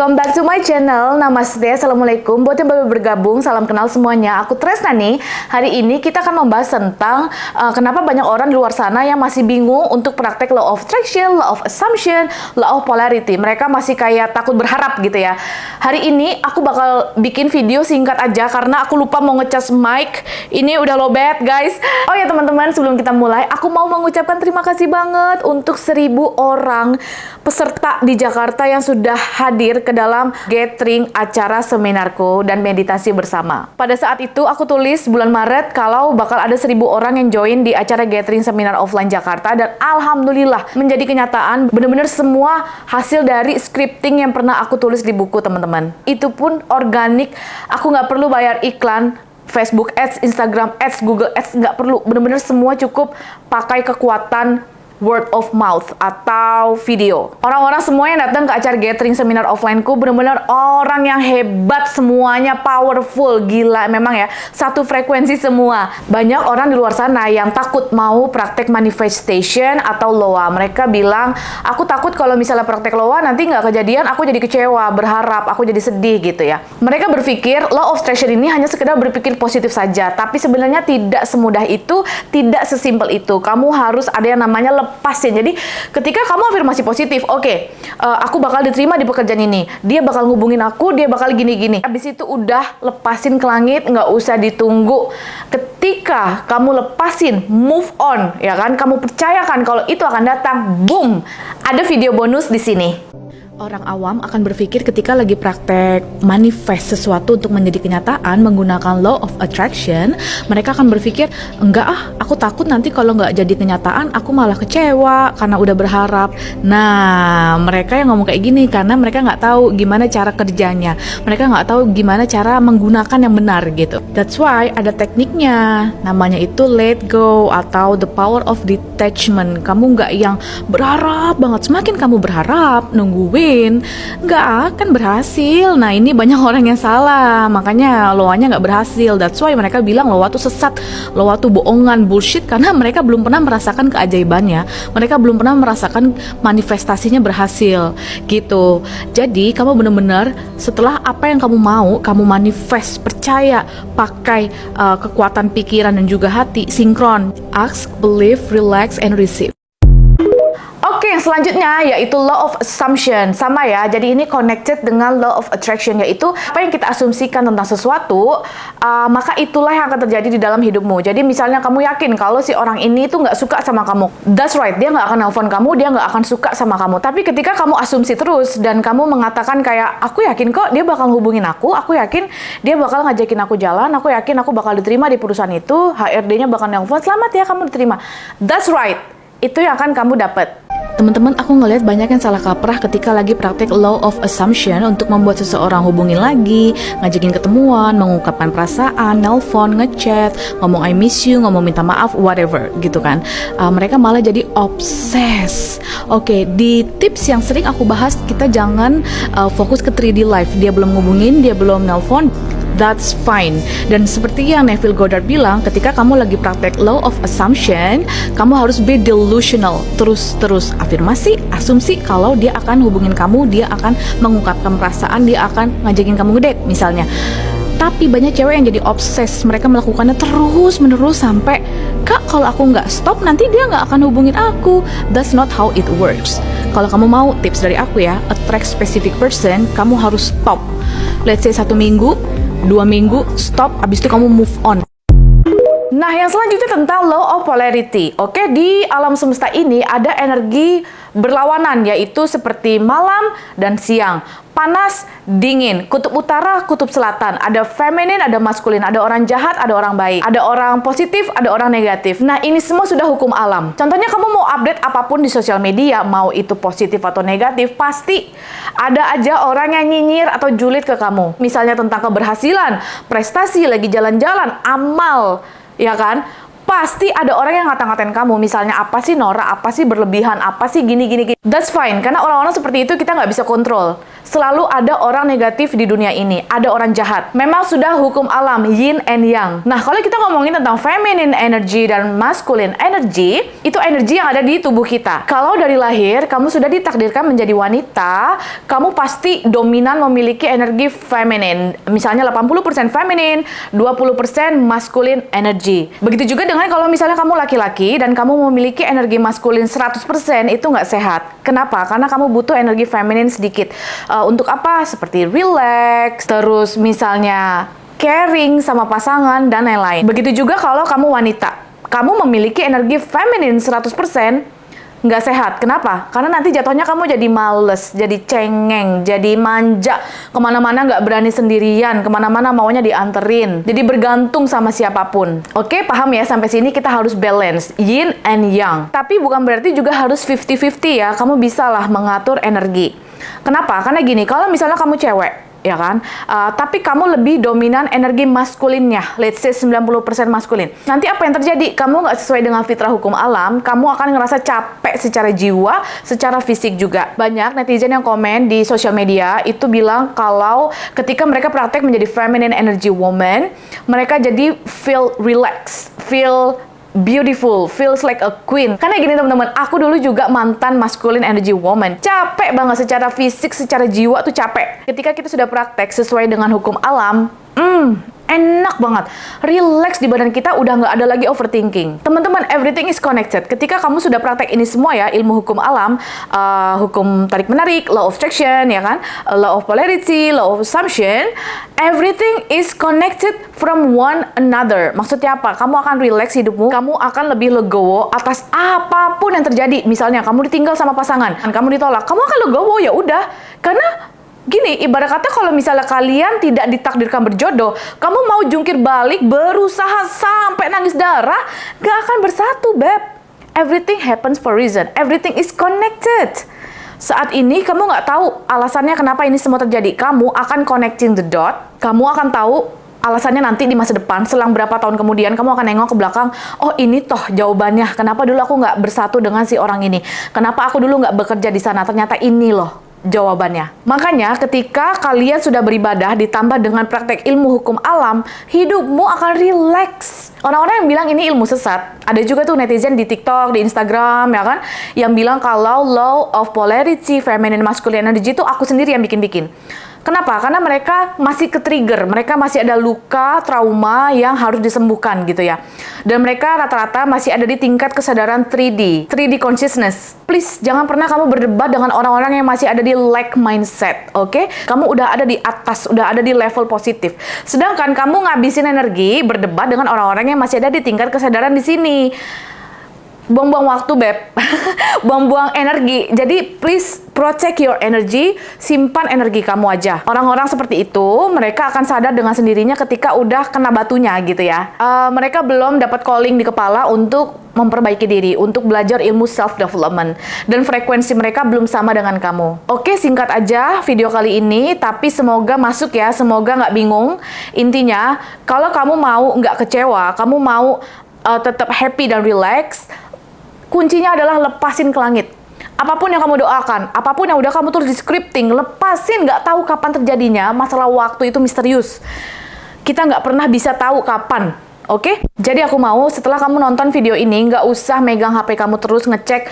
welcome back to my channel. Namaste, Assalamualaikum. Buat yang baru bergabung, salam kenal semuanya. Aku Tresna nih. Hari ini kita akan membahas tentang uh, kenapa banyak orang di luar sana yang masih bingung untuk praktek law of attraction, law of assumption, law of polarity. Mereka masih kayak takut berharap gitu ya. Hari ini aku bakal bikin video singkat aja karena aku lupa mau ngecas mic. Ini udah lowbat guys. Oh ya teman-teman, sebelum kita mulai, aku mau mengucapkan terima kasih banget untuk seribu orang peserta di Jakarta yang sudah hadir ke dalam gathering acara seminarku dan meditasi bersama. Pada saat itu aku tulis bulan Maret kalau bakal ada seribu orang yang join di acara gathering seminar offline Jakarta dan alhamdulillah menjadi kenyataan bener-bener semua hasil dari scripting yang pernah aku tulis di buku teman-teman. Itu pun organik, aku nggak perlu bayar iklan, Facebook Ads, Instagram Ads, Google Ads nggak perlu. Bener-bener semua cukup. Pakai kekuatan word of mouth atau video. Orang-orang semua yang datang ke acara gathering seminar offline-ku benar-benar orang yang hebat semuanya, powerful, gila memang ya. Satu frekuensi semua. Banyak orang di luar sana yang takut mau praktek manifestation atau loa. Mereka bilang, aku takut kalau misalnya praktek loa nanti nggak kejadian, aku jadi kecewa, berharap, aku jadi sedih gitu ya. Mereka berpikir law of attraction ini hanya sekedar berpikir positif saja, tapi sebenarnya tidak semudah itu, tidak sesimpel itu. Kamu harus ada yang namanya lepasin. Jadi ketika kamu afirmasi positif, oke, okay, uh, eh, aku bakal diterima di pekerjaan ini. Dia bakal ngubungin aku, dia bakal gini-gini. Habis itu udah lepasin ke langit, nggak usah ditunggu. Ketika kamu lepasin, move on, ya kan? Kamu percayakan kalau itu akan datang, boom. Ada video bonus di sini. Orang awam akan berpikir ketika lagi praktek manifest sesuatu untuk menjadi kenyataan menggunakan law of attraction, mereka akan berpikir, enggak ah, aku takut nanti kalau nggak jadi kenyataan, aku malah kecewa karena udah berharap. Nah, mereka yang ngomong kayak gini karena mereka nggak tahu gimana cara kerjanya, mereka nggak tahu gimana cara menggunakan yang benar gitu. That's why ada tekniknya, namanya itu let go atau the power of detachment. Kamu nggak yang berharap banget, semakin kamu berharap, nungguin nggak akan berhasil. Nah ini banyak orang yang salah, makanya loanya nggak berhasil. That's why mereka bilang loa tuh sesat, loa tuh bohongan, bullshit. Karena mereka belum pernah merasakan keajaibannya, mereka belum pernah merasakan manifestasinya berhasil. Gitu. Jadi kamu bener-bener setelah apa yang kamu mau, kamu manifest, percaya, pakai uh, kekuatan pikiran dan juga hati, sinkron, ask, believe, relax, and receive yang selanjutnya yaitu law of assumption. Sama ya, jadi ini connected dengan law of attraction yaitu apa yang kita asumsikan tentang sesuatu, uh, maka itulah yang akan terjadi di dalam hidupmu. Jadi misalnya kamu yakin kalau si orang ini itu nggak suka sama kamu. That's right, dia nggak akan nelfon kamu, dia nggak akan suka sama kamu. Tapi ketika kamu asumsi terus dan kamu mengatakan kayak, aku yakin kok dia bakal hubungin aku, aku yakin dia bakal ngajakin aku jalan, aku yakin aku bakal diterima di perusahaan itu, HRD-nya bakal nelfon, selamat ya kamu diterima. That's right, itu yang akan kamu dapat. Teman-teman, aku ngelihat banyak yang salah kaprah ketika lagi praktek law of assumption untuk membuat seseorang hubungin lagi, ngajakin ketemuan, mengungkapkan perasaan, nelpon, ngechat, ngomong I miss you, ngomong minta maaf, whatever gitu kan. Uh, mereka malah jadi obses. Oke, okay, di tips yang sering aku bahas, kita jangan uh, fokus ke 3D life. Dia belum ngubungin, dia belum nelpon, that's fine. Dan seperti yang Neville Goddard bilang, ketika kamu lagi praktek law of assumption, kamu harus be delusional. Terus-terus afirmasi, asumsi kalau dia akan hubungin kamu, dia akan mengungkapkan perasaan, dia akan ngajakin kamu ngedate misalnya. Tapi banyak cewek yang jadi obses, mereka melakukannya terus menerus sampai kak kalau aku nggak stop nanti dia nggak akan hubungin aku. That's not how it works. Kalau kamu mau tips dari aku ya, attract specific person, kamu harus stop. Let's say satu minggu, dua minggu stop abis itu kamu move on Nah, yang selanjutnya tentang law of polarity. Oke, di alam semesta ini ada energi berlawanan, yaitu seperti malam dan siang panas, dingin, kutub utara, kutub selatan. Ada feminin, ada maskulin, ada orang jahat, ada orang baik, ada orang positif, ada orang negatif. Nah, ini semua sudah hukum alam. Contohnya kamu mau update apa pun di sosial media, mau itu positif atau negatif, pasti ada aja orang yang nyinyir atau julid ke kamu. Misalnya tentang keberhasilan, prestasi, lagi jalan-jalan, amal, ya kan? pasti ada orang yang ngata-ngatain kamu. Misalnya apa sih Nora, apa sih berlebihan, apa sih gini-gini. That's fine, karena orang-orang seperti itu kita nggak bisa kontrol. Selalu ada orang negatif di dunia ini, ada orang jahat. Memang sudah hukum alam yin and yang. Nah, kalau kita ngomongin tentang feminine energy dan masculine energy, itu energi yang ada di tubuh kita. Kalau dari lahir kamu sudah ditakdirkan menjadi wanita, kamu pasti dominan memiliki energi feminine. Misalnya 80% feminine, 20% masculine energy. Begitu juga dengan kalau misalnya kamu laki-laki dan kamu memiliki energi maskulin 100% itu nggak sehat. Kenapa? Karena kamu butuh energi feminine sedikit. Uh, untuk apa? Seperti relax, terus misalnya caring sama pasangan dan lain-lain. Begitu juga kalau kamu wanita. Kamu memiliki energi feminin 100%, nggak sehat. Kenapa? Karena nanti jatuhnya kamu jadi males, jadi cengeng, jadi manja, ke mana-mana nggak berani sendirian, ke mana-mana maunya dianterin, jadi bergantung sama siapa pun. Oke, paham ya? Sampai sini kita harus balance, yin and yang. Tapi bukan berarti juga harus 50-50 ya, kamu bisa lah mengatur energi. Kenapa? Karena gini, kalau misalnya kamu cewek, ya kan? Uh, tapi kamu lebih dominan energi maskulinnya, let's say 90% maskulin. Nanti apa yang terjadi? Kamu nggak sesuai dengan fitrah hukum alam, kamu akan ngerasa capek secara jiwa, secara fisik juga. Banyak netizen yang komen di sosial media itu bilang kalau ketika mereka praktek menjadi feminine energy woman, mereka jadi feel relax, feel beautiful, feels like a queen. Karena gini teman-teman, aku dulu juga mantan masculine energy woman. Capek banget secara fisik, secara jiwa tuh capek. Ketika kita sudah praktek sesuai dengan hukum alam, hmm, enak banget. Relax di badan kita udah nggak ada lagi overthinking. Teman-teman, everything is connected. Ketika kamu sudah praktek ini semua ya, ilmu hukum alam, uh, hukum tarik-menarik, law of attraction, ya kan, law of polarity, law of assumption, everything is connected from one another. Maksudnya apa? Kamu akan relax hidupmu, kamu akan lebih legowo atas apa pun yang terjadi. Misalnya, kamu ditinggal sama pasangan, kamu ditolak, kamu akan legowo ya udah. Karena Gini, ibarat kata kalau misalnya kalian tidak ditakdirkan berjodoh, kamu mau jungkir balik, berusaha sampai nangis darah, gak akan bersatu, Beb. Everything happens for reason. Everything is connected. Saat ini kamu nggak tahu alasannya kenapa ini semua terjadi. Kamu akan connecting the dot. Kamu akan tahu alasannya nanti di masa depan, selang berapa tahun kemudian, kamu akan nengok ke belakang, oh ini toh jawabannya, kenapa dulu aku nggak bersatu dengan si orang ini, kenapa aku dulu nggak bekerja di sana, ternyata ini loh jawabannya. Makanya ketika kalian sudah beribadah ditambah dengan praktek ilmu hukum alam, hidupmu akan rileks. Orang-orang yang bilang ini ilmu sesat, ada juga tuh netizen di TikTok, di Instagram ya kan, yang bilang kalau law of polarity, feminine masculine energy itu aku sendiri yang bikin-bikin. Kenapa? Karena mereka masih ke-trigger, mereka masih ada luka, trauma yang harus disembuhkan gitu ya. Dan mereka rata-rata masih ada di tingkat kesadaran 3D, 3D consciousness. Please, jangan pernah kamu berdebat dengan orang-orang yang masih ada di lack mindset, oke? Okay? Kamu udah ada di atas, udah ada di level positif. Sedangkan kamu ngabisin energi berdebat dengan orang-orang yang masih ada di tingkat kesadaran di sini buang-buang waktu beb. Buang-buang energi. Jadi please protect your energy. Simpan energi kamu aja. Orang-orang seperti itu mereka akan sadar dengan sendirinya ketika udah kena batunya gitu ya. Uh, mereka belum dapat calling di kepala untuk memperbaiki diri untuk belajar ilmu self development dan frekuensi mereka belum sama dengan kamu. Oke, singkat aja video kali ini, tapi semoga masuk ya, semoga nggak bingung. Intinya, kalau kamu mau nggak kecewa, kamu mau uh, tetap happy dan relax, kuncinya adalah lepasin ke langit. Apa pun yang kamu doakan, apa pun yang udah kamu tulis di scripting, lepasin, nggak tahu kapan terjadinya, masalah waktu itu misterius. Kita nggak pernah bisa tahu kapan, oke? Okay? Jadi aku mau setelah kamu nonton video ini, nggak usah megang HP kamu terus ngecek,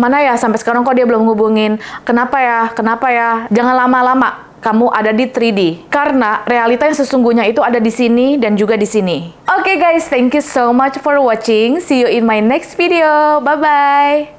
mana ya sampai sekarang kok dia belum ngubungin, kenapa ya, kenapa ya, jangan lama-lama kamu ada di 3D. Karena realita yang sesungguhnya itu ada di sini dan juga di sini. Oke okay guys, thank you so much for watching. See you in my next video. Bye-bye.